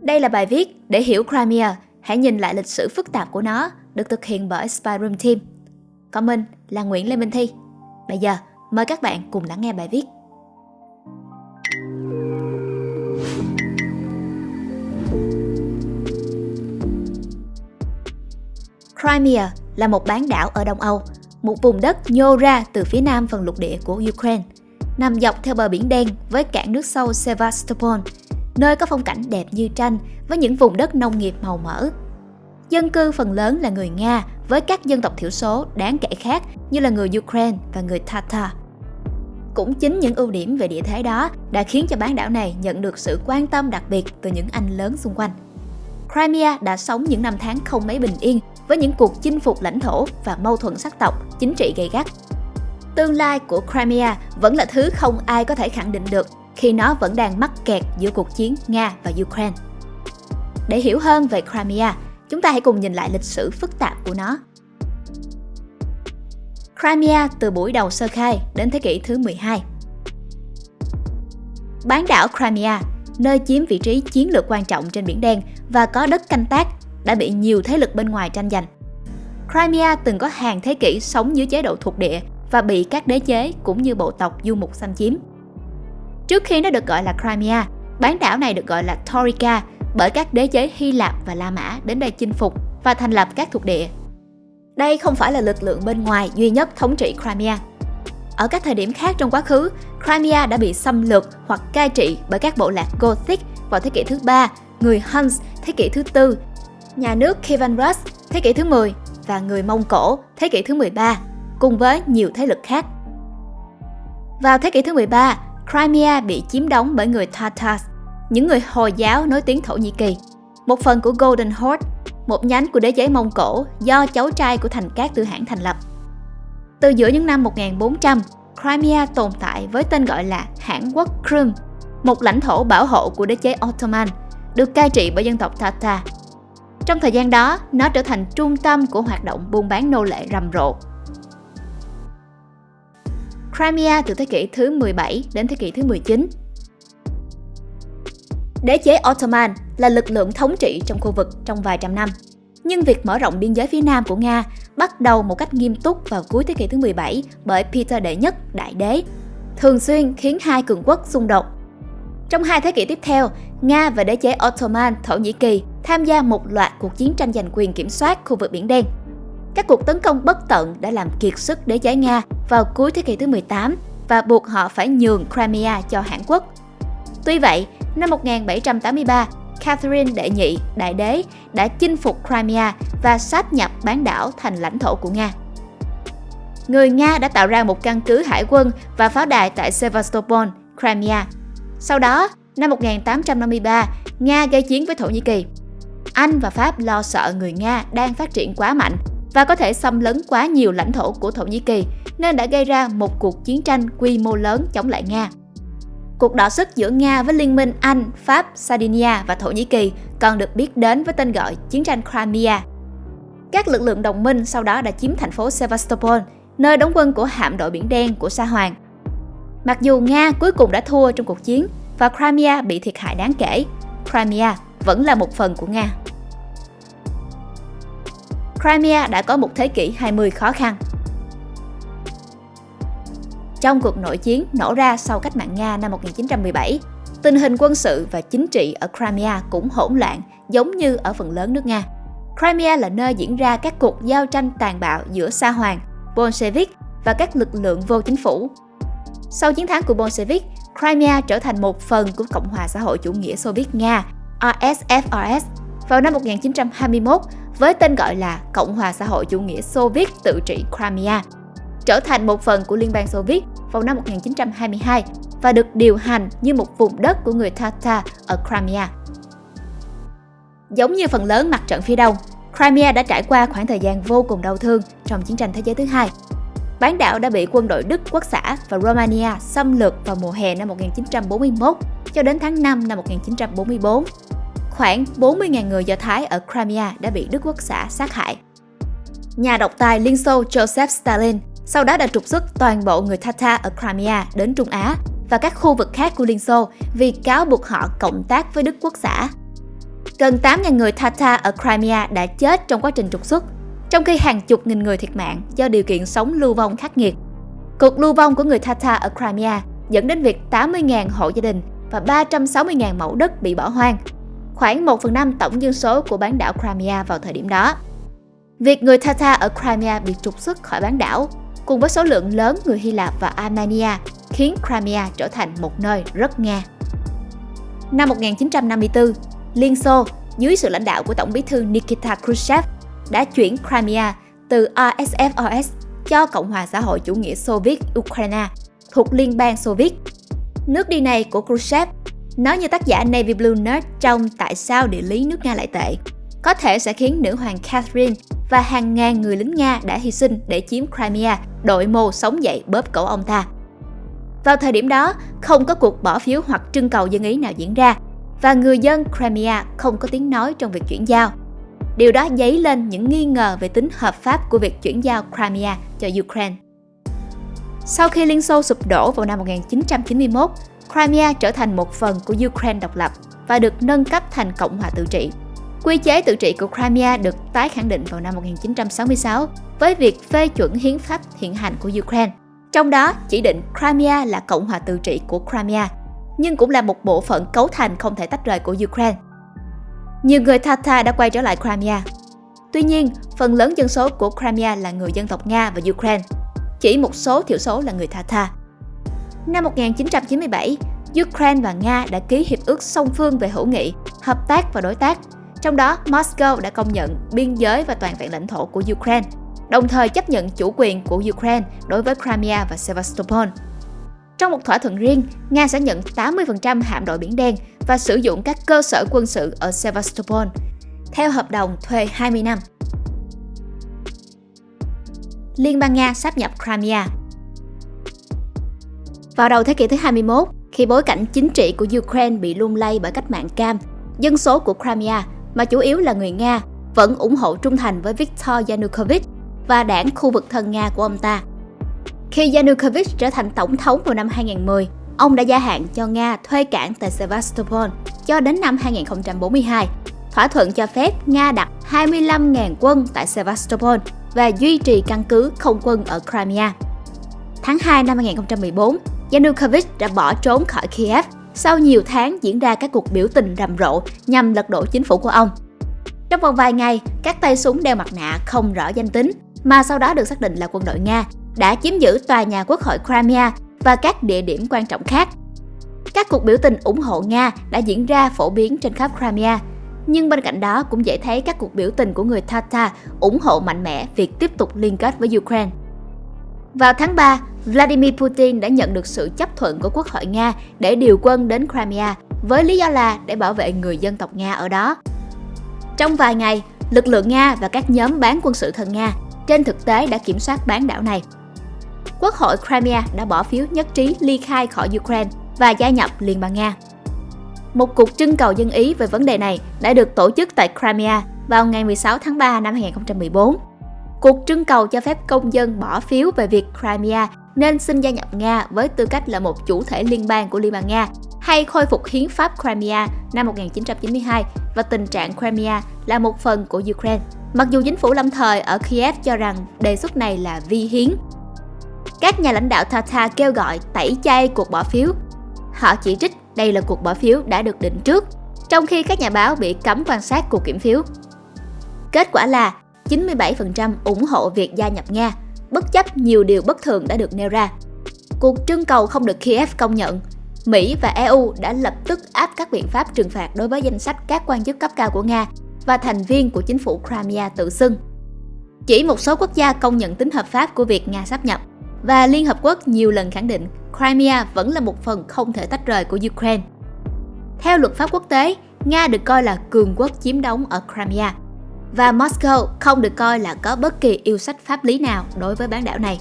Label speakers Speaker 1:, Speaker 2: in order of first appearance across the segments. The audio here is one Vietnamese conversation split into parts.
Speaker 1: Đây là bài viết để hiểu Crimea, hãy nhìn lại lịch sử phức tạp của nó, được thực hiện bởi Spy Room Team. Còn mình là Nguyễn Lê Minh Thi. Bây giờ, mời các bạn cùng lắng nghe bài viết. Crimea là một bán đảo ở Đông Âu, một vùng đất nhô ra từ phía nam phần lục địa của Ukraine, nằm dọc theo bờ biển đen với cảng nước sâu Sevastopol, nơi có phong cảnh đẹp như tranh với những vùng đất nông nghiệp màu mỡ. Dân cư phần lớn là người Nga với các dân tộc thiểu số đáng kể khác như là người Ukraine và người Tatar. Cũng chính những ưu điểm về địa thế đó đã khiến cho bán đảo này nhận được sự quan tâm đặc biệt từ những anh lớn xung quanh. Crimea đã sống những năm tháng không mấy bình yên với những cuộc chinh phục lãnh thổ và mâu thuẫn sắc tộc, chính trị gay gắt. Tương lai của Crimea vẫn là thứ không ai có thể khẳng định được khi nó vẫn đang mắc kẹt giữa cuộc chiến Nga và Ukraine. Để hiểu hơn về Crimea, chúng ta hãy cùng nhìn lại lịch sử phức tạp của nó. Crimea từ buổi đầu sơ khai đến thế kỷ thứ 12. Bán đảo Crimea, nơi chiếm vị trí chiến lược quan trọng trên Biển Đen và có đất canh tác, đã bị nhiều thế lực bên ngoài tranh giành. Crimea từng có hàng thế kỷ sống dưới chế độ thuộc địa và bị các đế chế cũng như bộ tộc du mục xâm chiếm. Trước khi nó được gọi là Crimea, bán đảo này được gọi là Taurica bởi các đế chế Hy Lạp và La Mã đến đây chinh phục và thành lập các thuộc địa. Đây không phải là lực lượng bên ngoài duy nhất thống trị Crimea. Ở các thời điểm khác trong quá khứ, Crimea đã bị xâm lược hoặc cai trị bởi các bộ lạc Gothic vào thế kỷ thứ ba, người Huns thế kỷ thứ tư, nhà nước Kievan Rus thế kỷ thứ 10 và người Mông Cổ thế kỷ thứ 13, cùng với nhiều thế lực khác. Vào thế kỷ thứ 13, Crimea bị chiếm đóng bởi người Tatars, những người Hồi giáo nối tiếng Thổ Nhĩ Kỳ, một phần của Golden Horde, một nhánh của đế chế Mông Cổ do cháu trai của thành Cát Tư Hãn thành lập. Từ giữa những năm 1400, Crimea tồn tại với tên gọi là Hãn quốc Crimea, một lãnh thổ bảo hộ của đế chế Ottoman, được cai trị bởi dân tộc Tatar. Trong thời gian đó, nó trở thành trung tâm của hoạt động buôn bán nô lệ rầm rộ Crimea từ thế kỷ thứ 17 đến thế kỷ thứ 19. Đế chế Ottoman là lực lượng thống trị trong khu vực trong vài trăm năm. Nhưng việc mở rộng biên giới phía nam của Nga bắt đầu một cách nghiêm túc vào cuối thế kỷ thứ 17 bởi Peter Đệ Nhất, đại đế, thường xuyên khiến hai cường quốc xung đột. Trong hai thế kỷ tiếp theo, Nga và đế chế Ottoman Thổ Nhĩ Kỳ tham gia một loạt cuộc chiến tranh giành quyền kiểm soát khu vực Biển Đen. Các cuộc tấn công bất tận đã làm kiệt sức đế chế Nga vào cuối thế kỷ thứ 18 và buộc họ phải nhường Crimea cho Hàn Quốc. Tuy vậy, năm 1783, Catherine đệ nhị, đại đế, đã chinh phục Crimea và sáp nhập bán đảo thành lãnh thổ của Nga. Người Nga đã tạo ra một căn cứ hải quân và pháo đài tại Sevastopol, Crimea. Sau đó, năm 1853, Nga gây chiến với Thổ Nhĩ Kỳ. Anh và Pháp lo sợ người Nga đang phát triển quá mạnh và có thể xâm lấn quá nhiều lãnh thổ của Thổ Nhĩ Kỳ nên đã gây ra một cuộc chiến tranh quy mô lớn chống lại Nga. Cuộc đọ sức giữa Nga với Liên minh Anh, Pháp, Sardinia và Thổ Nhĩ Kỳ còn được biết đến với tên gọi Chiến tranh Crimea. Các lực lượng đồng minh sau đó đã chiếm thành phố Sevastopol, nơi đóng quân của hạm đội Biển Đen của Sa Hoàng. Mặc dù Nga cuối cùng đã thua trong cuộc chiến và Crimea bị thiệt hại đáng kể, Crimea vẫn là một phần của Nga. Crimea đã có một thế kỷ 20 khó khăn. Trong cuộc nội chiến nổ ra sau cách mạng Nga năm 1917, tình hình quân sự và chính trị ở Crimea cũng hỗn loạn giống như ở phần lớn nước Nga. Crimea là nơi diễn ra các cuộc giao tranh tàn bạo giữa Sa Hoàng, Bolshevik và các lực lượng vô chính phủ. Sau chiến thắng của Bolshevik, Crimea trở thành một phần của Cộng hòa xã hội chủ nghĩa Xô Viết Nga, RSFRS, vào năm 1921 với tên gọi là Cộng hòa xã hội chủ nghĩa Xô Viết tự trị Crimea, trở thành một phần của Liên bang Xô Viết vào năm 1922 và được điều hành như một vùng đất của người Tatar ở Crimea. Giống như phần lớn mặt trận phía đông, Crimea đã trải qua khoảng thời gian vô cùng đau thương trong chiến tranh thế giới thứ hai. Bán đảo đã bị quân đội Đức quốc xã và Romania xâm lược vào mùa hè năm 1941 cho đến tháng 5 năm 1944 khoảng 40.000 người Do Thái ở Crimea đã bị Đức Quốc xã sát hại. Nhà độc tài Liên Xô Joseph Stalin sau đó đã trục xuất toàn bộ người Tatar ở Crimea đến Trung Á và các khu vực khác của Liên Xô vì cáo buộc họ cộng tác với Đức Quốc xã. gần 8.000 người Tatar ở Crimea đã chết trong quá trình trục xuất, trong khi hàng chục nghìn người thiệt mạng do điều kiện sống lưu vong khắc nghiệt. Cuộc lưu vong của người Tatar ở Crimea dẫn đến việc 80.000 hộ gia đình và 360.000 mẫu đất bị bỏ hoang, khoảng 1 phần 5 tổng dân số của bán đảo Crimea vào thời điểm đó. Việc người Tatar ở Crimea bị trục xuất khỏi bán đảo cùng với số lượng lớn người Hy Lạp và Armenia khiến Crimea trở thành một nơi rất Nga. Năm 1954, Liên Xô dưới sự lãnh đạo của Tổng bí thư Nikita Khrushchev đã chuyển Crimea từ RSFOS cho Cộng hòa xã hội chủ nghĩa Xô Viết Ukraine thuộc Liên bang Xô Viết. Nước đi này của Khrushchev nói như tác giả Navy Blue Nerd trong Tại sao địa lý nước Nga lại tệ, có thể sẽ khiến nữ hoàng Catherine và hàng ngàn người lính Nga đã hy sinh để chiếm Crimea, đội mồ sống dậy bóp cổ ông ta. Vào thời điểm đó, không có cuộc bỏ phiếu hoặc trưng cầu dân ý nào diễn ra và người dân Crimea không có tiếng nói trong việc chuyển giao. Điều đó dấy lên những nghi ngờ về tính hợp pháp của việc chuyển giao Crimea cho Ukraine. Sau khi Liên Xô sụp đổ vào năm 1991, Crimea trở thành một phần của Ukraine độc lập và được nâng cấp thành Cộng hòa tự trị. Quy chế tự trị của Crimea được tái khẳng định vào năm 1966 với việc phê chuẩn hiến pháp hiện hành của Ukraine. Trong đó chỉ định Crimea là Cộng hòa tự trị của Crimea, nhưng cũng là một bộ phận cấu thành không thể tách rời của Ukraine. Nhiều người Tatar đã quay trở lại Crimea. Tuy nhiên, phần lớn dân số của Crimea là người dân tộc Nga và Ukraine, chỉ một số thiểu số là người Tatar. Năm 1997, Ukraine và Nga đã ký hiệp ước song phương về hữu nghị, hợp tác và đối tác. Trong đó, Moscow đã công nhận biên giới và toàn vẹn lãnh thổ của Ukraine, đồng thời chấp nhận chủ quyền của Ukraine đối với Crimea và Sevastopol. Trong một thỏa thuận riêng, Nga sẽ nhận 80% hạm đội Biển Đen và sử dụng các cơ sở quân sự ở Sevastopol, theo hợp đồng thuê 20 năm. Liên bang Nga sáp nhập Crimea vào đầu thế kỷ thứ 21, khi bối cảnh chính trị của Ukraine bị lung lay bởi cách mạng cam, dân số của Crimea, mà chủ yếu là người Nga, vẫn ủng hộ trung thành với Viktor Yanukovych và đảng khu vực thân Nga của ông ta. Khi Yanukovych trở thành tổng thống vào năm 2010, ông đã gia hạn cho Nga thuê cảng tại Sevastopol cho đến năm 2042. Thỏa thuận cho phép Nga đặt 25.000 quân tại Sevastopol và duy trì căn cứ không quân ở Crimea. Tháng 2 năm 2014, Yanukovych đã bỏ trốn khỏi Kiev sau nhiều tháng diễn ra các cuộc biểu tình rầm rộ nhằm lật đổ chính phủ của ông. Trong vòng vài ngày, các tay súng đeo mặt nạ không rõ danh tính mà sau đó được xác định là quân đội Nga đã chiếm giữ tòa nhà quốc hội Crimea và các địa điểm quan trọng khác. Các cuộc biểu tình ủng hộ Nga đã diễn ra phổ biến trên khắp Crimea, nhưng bên cạnh đó cũng dễ thấy các cuộc biểu tình của người Tatar ủng hộ mạnh mẽ việc tiếp tục liên kết với Ukraine. Vào tháng 3, Vladimir Putin đã nhận được sự chấp thuận của Quốc hội Nga để điều quân đến Crimea với lý do là để bảo vệ người dân tộc Nga ở đó. Trong vài ngày, lực lượng Nga và các nhóm bán quân sự thân Nga trên thực tế đã kiểm soát bán đảo này. Quốc hội Crimea đã bỏ phiếu nhất trí ly khai khỏi Ukraine và gia nhập Liên bang Nga. Một cuộc trưng cầu dân ý về vấn đề này đã được tổ chức tại Crimea vào ngày 16 tháng 3 năm 2014. Cuộc trưng cầu cho phép công dân bỏ phiếu về việc Crimea nên xin gia nhập Nga với tư cách là một chủ thể liên bang của Liên bang Nga hay khôi phục hiến pháp Crimea năm 1992 và tình trạng Crimea là một phần của Ukraine. Mặc dù chính phủ lâm thời ở Kiev cho rằng đề xuất này là vi hiến. Các nhà lãnh đạo Tatar kêu gọi tẩy chay cuộc bỏ phiếu. Họ chỉ trích đây là cuộc bỏ phiếu đã được định trước, trong khi các nhà báo bị cấm quan sát cuộc kiểm phiếu. Kết quả là 97% ủng hộ việc gia nhập Nga, bất chấp nhiều điều bất thường đã được nêu ra. Cuộc trưng cầu không được Kiev công nhận. Mỹ và EU đã lập tức áp các biện pháp trừng phạt đối với danh sách các quan chức cấp cao của Nga và thành viên của chính phủ Crimea tự xưng. Chỉ một số quốc gia công nhận tính hợp pháp của việc Nga sắp nhập và Liên Hợp Quốc nhiều lần khẳng định Crimea vẫn là một phần không thể tách rời của Ukraine. Theo luật pháp quốc tế, Nga được coi là cường quốc chiếm đóng ở Crimea và Moscow không được coi là có bất kỳ yêu sách pháp lý nào đối với bán đảo này.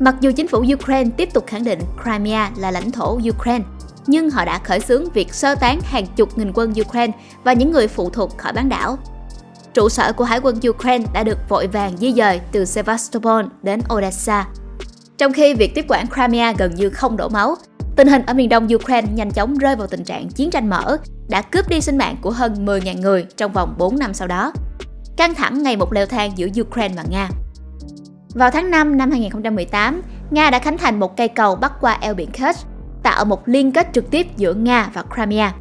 Speaker 1: Mặc dù chính phủ Ukraine tiếp tục khẳng định Crimea là lãnh thổ Ukraine, nhưng họ đã khởi xướng việc sơ tán hàng chục nghìn quân Ukraine và những người phụ thuộc khỏi bán đảo. Trụ sở của Hải quân Ukraine đã được vội vàng di dời từ Sevastopol đến Odessa. Trong khi việc tiếp quản Crimea gần như không đổ máu, tình hình ở miền đông Ukraine nhanh chóng rơi vào tình trạng chiến tranh mở, đã cướp đi sinh mạng của hơn 10.000 người trong vòng 4 năm sau đó. Căng thẳng ngày một leo thang giữa Ukraine và Nga. Vào tháng 5 năm 2018, Nga đã khánh thành một cây cầu bắc qua eo biển Kerch, tạo một liên kết trực tiếp giữa Nga và Crimea.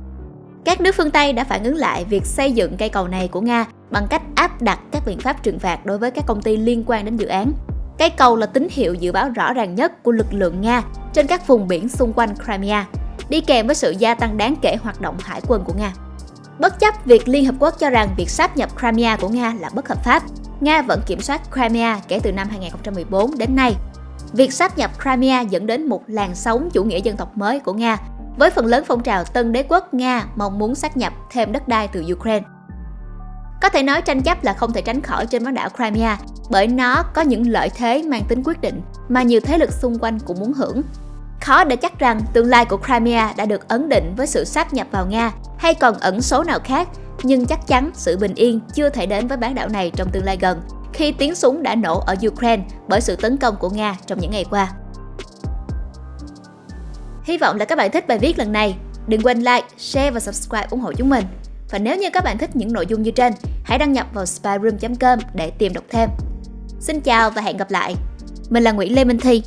Speaker 1: Các nước phương Tây đã phản ứng lại việc xây dựng cây cầu này của Nga bằng cách áp đặt các biện pháp trừng phạt đối với các công ty liên quan đến dự án. Cái cầu là tín hiệu dự báo rõ ràng nhất của lực lượng Nga trên các vùng biển xung quanh Crimea, đi kèm với sự gia tăng đáng kể hoạt động hải quân của Nga. Bất chấp việc Liên Hợp Quốc cho rằng việc sáp nhập Crimea của Nga là bất hợp pháp, Nga vẫn kiểm soát Crimea kể từ năm 2014 đến nay. Việc sáp nhập Crimea dẫn đến một làn sóng chủ nghĩa dân tộc mới của Nga, với phần lớn phong trào tân đế quốc Nga mong muốn sát nhập thêm đất đai từ Ukraine. Có thể nói tranh chấp là không thể tránh khỏi trên bán đảo Crimea bởi nó có những lợi thế mang tính quyết định mà nhiều thế lực xung quanh cũng muốn hưởng. Khó để chắc rằng tương lai của Crimea đã được ấn định với sự sáp nhập vào Nga hay còn ẩn số nào khác, nhưng chắc chắn sự bình yên chưa thể đến với bán đảo này trong tương lai gần khi tiếng súng đã nổ ở Ukraine bởi sự tấn công của Nga trong những ngày qua. Hy vọng là các bạn thích bài viết lần này. Đừng quên like, share và subscribe ủng hộ chúng mình. Và nếu như các bạn thích những nội dung như trên, hãy đăng nhập vào spyroom.com để tìm đọc thêm. Xin chào và hẹn gặp lại. Mình là Nguyễn Lê Minh Thi.